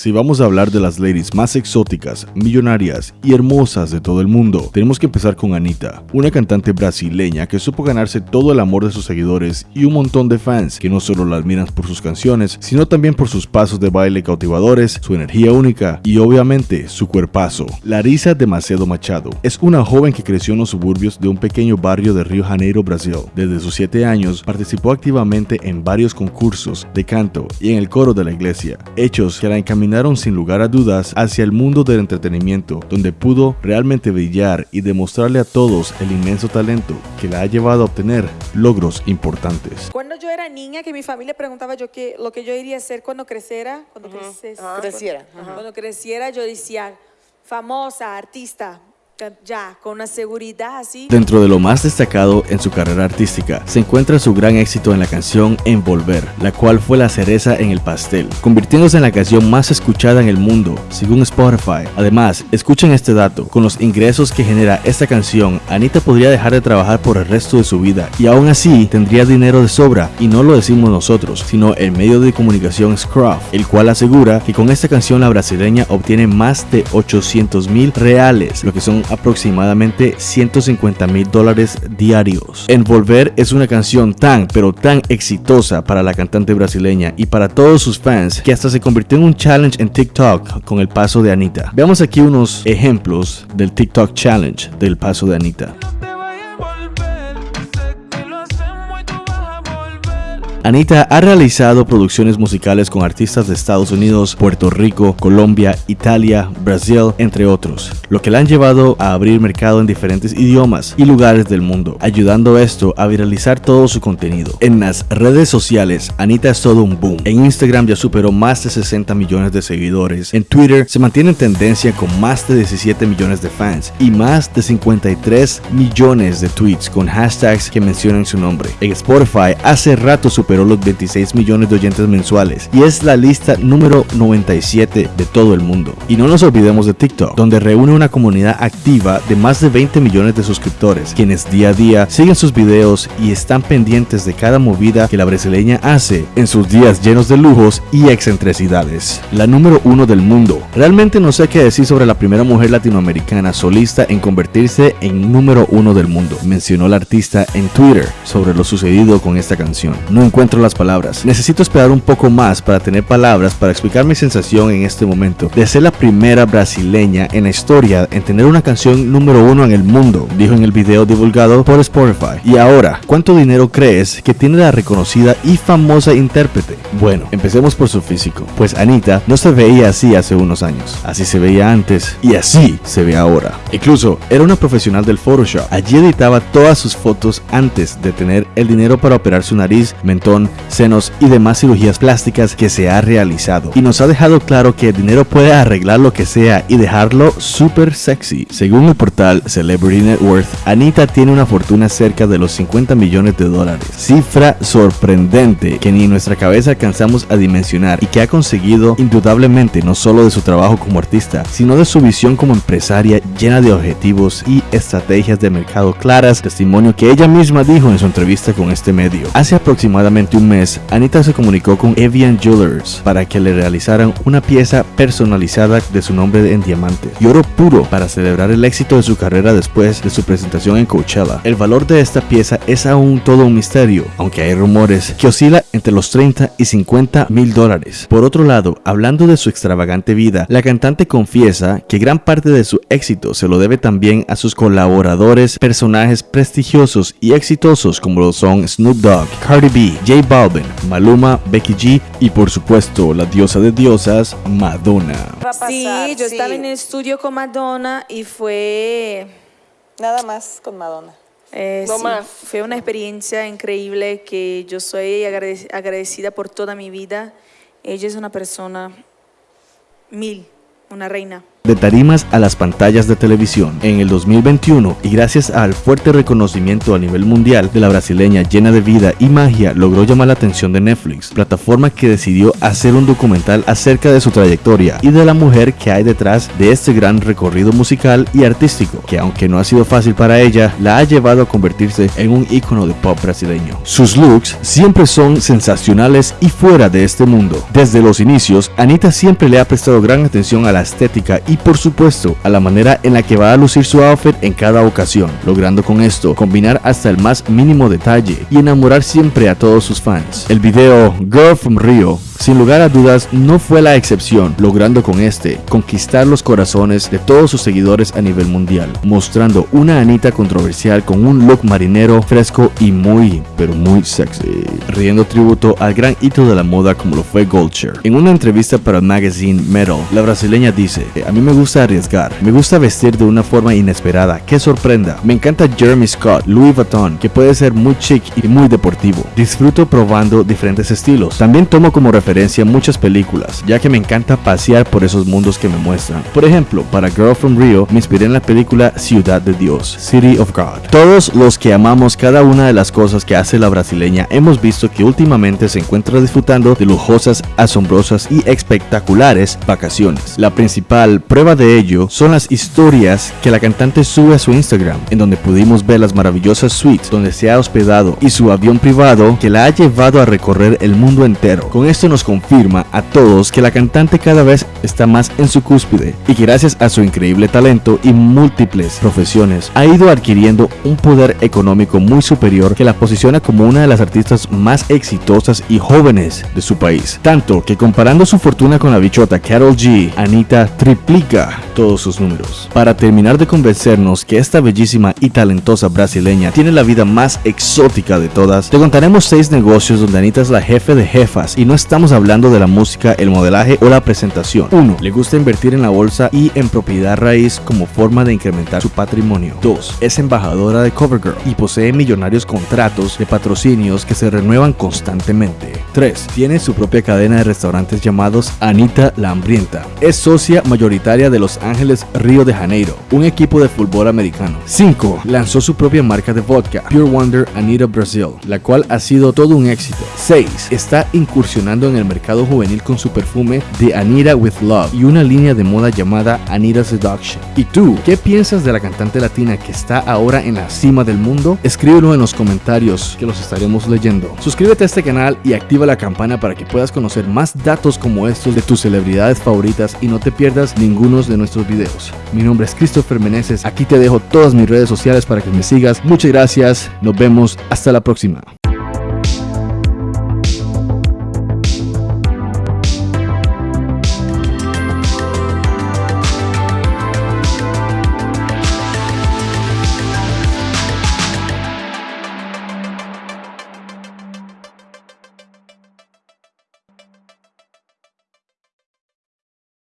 Si vamos a hablar de las ladies más exóticas, millonarias y hermosas de todo el mundo, tenemos que empezar con Anita, una cantante brasileña que supo ganarse todo el amor de sus seguidores y un montón de fans que no solo la admiran por sus canciones, sino también por sus pasos de baile cautivadores, su energía única y obviamente su cuerpazo. Larissa Demasiado Machado es una joven que creció en los suburbios de un pequeño barrio de Río Janeiro, Brasil. Desde sus 7 años participó activamente en varios concursos de canto y en el coro de la iglesia, hechos que la encaminaron sin lugar a dudas hacia el mundo del entretenimiento, donde pudo realmente brillar y demostrarle a todos el inmenso talento que la ha llevado a obtener logros importantes. Cuando yo era niña, que mi familia preguntaba yo qué, lo que yo iría a hacer cuando creciera, cuando creces- Ah, creciera, cuando creciera, yo decía famosa, artista, ya, con una seguridad así. Dentro de lo más destacado en su carrera artística se encuentra su gran éxito en la canción Envolver, la cual fue la cereza en el pastel, convirtiéndose en la canción más escuchada en el mundo, según Spotify. Además, escuchen este dato, con los ingresos que genera esta canción, Anita podría dejar de trabajar por el resto de su vida y aún así tendría dinero de sobra, y no lo decimos nosotros, sino el medio de comunicación Scruff, el cual asegura que con esta canción la brasileña obtiene más de 800 mil reales, lo que son aproximadamente 150 mil dólares diarios. Envolver es una canción tan pero tan exitosa para la cantante brasileña y para todos sus fans que hasta se convirtió en un challenge en TikTok con el paso de Anita. Veamos aquí unos ejemplos del TikTok challenge del paso de Anita. Anita ha realizado producciones musicales con artistas de Estados Unidos, Puerto Rico, Colombia, Italia, Brasil, entre otros, lo que la han llevado a abrir mercado en diferentes idiomas y lugares del mundo, ayudando esto a viralizar todo su contenido. En las redes sociales, Anita es todo un boom. En Instagram ya superó más de 60 millones de seguidores. En Twitter se mantiene en tendencia con más de 17 millones de fans y más de 53 millones de tweets con hashtags que mencionan su nombre. En Spotify hace rato superó los 26 millones de oyentes mensuales y es la lista número 97 de todo el mundo. Y no nos olvidemos de TikTok, donde reúne una comunidad activa de más de 20 millones de suscriptores, quienes día a día siguen sus videos y están pendientes de cada movida que la brasileña hace en sus días llenos de lujos y excentricidades. La número uno del mundo. Realmente no sé qué decir sobre la primera mujer latinoamericana solista en convertirse en número uno del mundo, mencionó la artista en Twitter sobre lo sucedido con esta canción. No encuentro las palabras. Necesito esperar un poco más para tener palabras para explicar mi sensación en este momento de ser la primera brasileña en la historia en tener una canción número uno en el mundo, dijo en el video divulgado por Spotify. Y ahora, ¿cuánto dinero crees que tiene la reconocida y famosa intérprete? Bueno, empecemos por su físico, pues Anita no se veía así hace unos años, así se veía antes y así se ve ahora. Incluso era una profesional del Photoshop, allí editaba todas sus fotos antes de tener el dinero para operar su nariz, mentón, senos y demás cirugías plásticas que se ha realizado. Y nos ha dejado claro que el dinero puede arreglar lo que sea y dejarlo súper sexy. Según el portal Celebrity Net Worth, Anita tiene una fortuna cerca de los 50 millones de dólares. Cifra sorprendente que ni en nuestra cabeza alcanzamos a dimensionar y que ha conseguido indudablemente no solo de su trabajo como artista, sino de su visión como empresaria llena de objetivos y estrategias de mercado claras, testimonio que ella misma dijo en su entrevista con este medio. Hace aproximadamente un mes, Anita se comunicó con Evian Jewelers para que le realizaran una pieza personalizada de su nombre en diamante y oro puro para celebrar el éxito de su carrera después de su presentación en Coachella. El valor de esta pieza es aún todo un misterio, aunque hay rumores que oscila entre los 30 y 50 mil dólares. Por otro lado, hablando de su extravagante vida, la cantante confiesa que gran parte de su éxito se lo debe también a sus colaboradores, personajes prestigiosos y exitosos como lo son Snoop Dogg, Cardi B, J Balvin, Maluma, Becky G y por supuesto la diosa de diosas, Madonna. Va a pasar, sí, yo sí. estaba en el estudio con Madonna y fue Nada más con Madonna. Eh, No sí, más. Fue una experiencia increíble que yo soy agrade- agradecida por toda mi vida. Ella es una persona mil, una reina. De tarimas a las pantallas de televisión. En el 2021, y gracias al fuerte reconocimiento a nivel mundial de la brasileña llena de vida y magia, logró llamar la atención de Netflix, plataforma que decidió hacer un documental acerca de su trayectoria y de la mujer que hay detrás de este gran recorrido musical y artístico, que aunque no ha sido fácil para ella, la ha llevado a convertirse en un ícono de pop brasileño. Sus looks siempre son sensacionales y fuera de este mundo. Desde los inicios, Anita siempre le ha prestado gran atención a la estética y por supuesto a la manera en la que va a lucir su outfit en cada ocasión, logrando con esto combinar hasta el más mínimo detalle y enamorar siempre a todos sus fans. El video Girl from Rio sin lugar a dudas, no fue la excepción, logrando con este conquistar los corazones de todos sus seguidores a nivel mundial, mostrando una Anita controversial con un look marinero fresco y muy, pero muy sexy, riendo tributo al gran hito de la moda como lo fue Goldshare. En una entrevista para el magazine Metal, la brasileña dice, me gusta arriesgar, me gusta vestir de una forma inesperada, que sorprenda, me encanta Jeremy Scott, Louis Vuitton, que puede ser muy chic y muy deportivo, disfruto probando diferentes estilos, también tomo como referencia muchas películas, ya que me encanta pasear por esos mundos que me muestran. Por ejemplo, para Girl from Rio me inspiré en la película Ciudad de Dios, City of God. Todos los que amamos cada una de las cosas que hace la brasileña hemos visto que últimamente se encuentra disfrutando de lujosas, asombrosas y espectaculares vacaciones. La principal prueba de ello son las historias que la cantante sube a su Instagram, en donde pudimos ver las maravillosas suites donde se ha hospedado y su avión privado que la ha llevado a recorrer el mundo entero. Con esto nos confirma a todos que la cantante cada vez está más en su cúspide y que gracias a su increíble talento y múltiples profesiones ha ido adquiriendo un poder económico muy superior que la posiciona como una de las artistas más exitosas y jóvenes de su país. Tanto que comparando su fortuna con la bichota Carol G, Anita triplica todos sus números. Para terminar de convencernos que esta bellísima y talentosa brasileña tiene la vida más exótica de todas, te contaremos seis negocios donde Anita es la jefe de jefas y no estamos hablando de la música, el modelaje o la presentación. 1. Le gusta invertir en la bolsa y en propiedad raíz como forma de incrementar su patrimonio. 2. Es embajadora de CoverGirl y posee millonarios contratos de patrocinios que se renuevan constantemente. 3. Tiene su propia cadena de restaurantes llamados Anita la Hambrienta. Es socia mayoritaria de Los Ángeles Río de Janeiro, un equipo de fútbol americano. 5. Lanzó su propia marca de vodka, Pure Wonder Anita Brazil, la cual ha sido todo un éxito. 6. Está incursionando en el mercado juvenil con su perfume de Anita with Love y una línea de moda llamada Anita Seduction. ¿Y tú, qué piensas de la cantante latina que está ahora en la cima del mundo? Escríbelo en los comentarios que los estaremos leyendo. Suscríbete a este canal y activa la campana para que puedas conocer más datos como estos de tus celebridades favoritas y no te pierdas ninguno de nuestros videos. Mi nombre es Christopher Meneses, aquí te dejo todas mis redes sociales para que me sigas. Muchas gracias, nos vemos, hasta la próxima.